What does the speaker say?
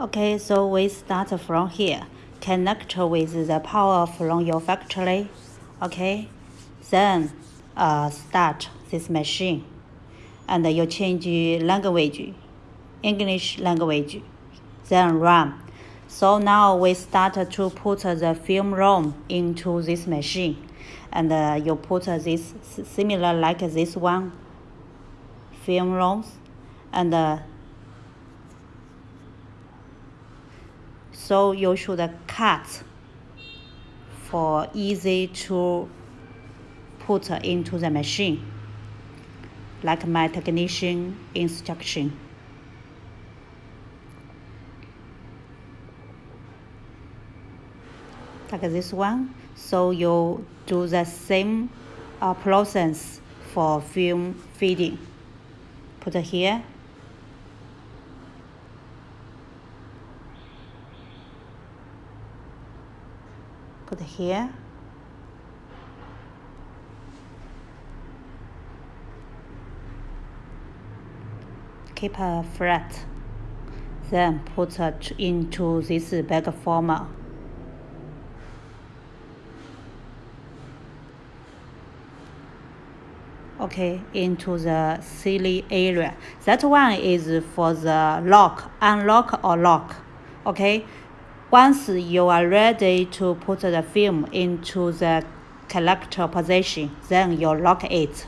Okay, so we start from here. Connect with the power from your factory. Okay, then uh, start this machine, and you change language, English language, then run. So now we start to put the film roll into this machine, and uh, you put this similar like this one film rolls, and uh, so you should cut for easy to put into the machine like my technician instruction. Like this one so you do the same uh, process for film feeding. Put here put here. Keep a flat then put it into this bag former okay into the silly area. That one is for the lock unlock or lock okay once you are ready to put the film into the collector position, then you lock it.